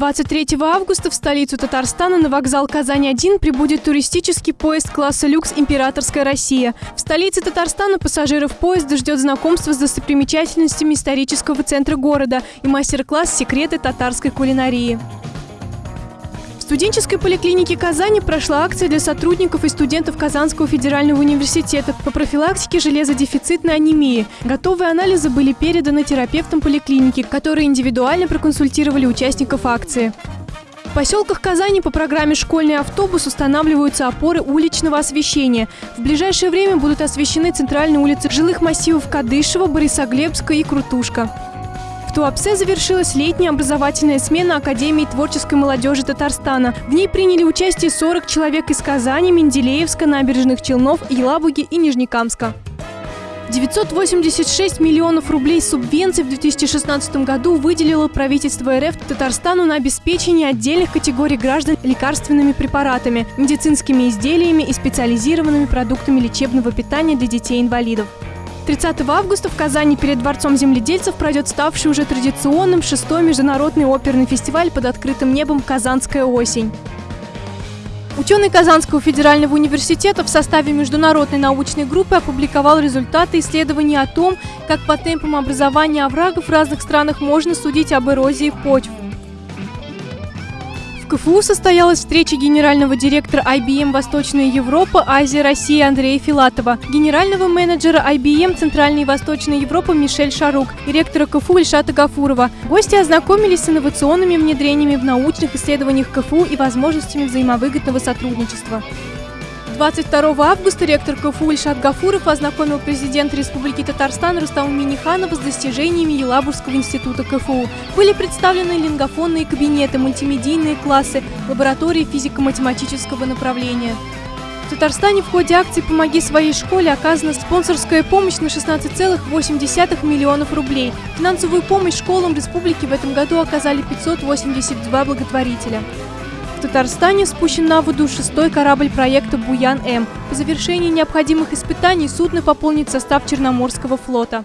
23 августа в столицу Татарстана на вокзал Казань-1 прибудет туристический поезд класса люкс «Императорская Россия». В столице Татарстана пассажиров поезда ждет знакомство с достопримечательностями исторического центра города и мастер-класс «Секреты татарской кулинарии». Студенческой поликлинике Казани прошла акция для сотрудников и студентов Казанского федерального университета по профилактике железодефицитной анемии. Готовые анализы были переданы терапевтам поликлиники, которые индивидуально проконсультировали участников акции. В поселках Казани по программе «Школьный автобус» устанавливаются опоры уличного освещения. В ближайшее время будут освещены центральные улицы жилых массивов Кадышева, Борисоглебска и Крутушка. В Туапсе завершилась летняя образовательная смена Академии творческой молодежи Татарстана. В ней приняли участие 40 человек из Казани, Менделеевска, Набережных Челнов, Елабуги и Нижнекамска. 986 миллионов рублей субвенций в 2016 году выделило правительство РФ Татарстану на обеспечение отдельных категорий граждан лекарственными препаратами, медицинскими изделиями и специализированными продуктами лечебного питания для детей-инвалидов. 30 августа в Казани перед Дворцом земледельцев пройдет ставший уже традиционным шестой международный оперный фестиваль под открытым небом «Казанская осень». Ученый Казанского федерального университета в составе международной научной группы опубликовал результаты исследований о том, как по темпам образования оврагов в разных странах можно судить об эрозии почв. КФУ состоялась встреча генерального директора IBM «Восточная Европа», Азия, Россия Андрея Филатова, генерального менеджера IBM «Центральная и Восточная Европа» Мишель Шарук и ректора КФУ Ильшата Гафурова. Гости ознакомились с инновационными внедрениями в научных исследованиях КФУ и возможностями взаимовыгодного сотрудничества. 22 августа ректор КФУ Ильшат Гафуров ознакомил президента Республики Татарстан Рустама Миниханова с достижениями Елабужского института КФУ. Были представлены лингофонные кабинеты, мультимедийные классы, лаборатории физико-математического направления. В Татарстане в ходе акции «Помоги своей школе» оказана спонсорская помощь на 16,8 миллионов рублей. Финансовую помощь школам республики в этом году оказали 582 благотворителя. В Татарстане спущен на воду шестой корабль проекта «Буян-М». По завершении необходимых испытаний судно пополнит состав Черноморского флота.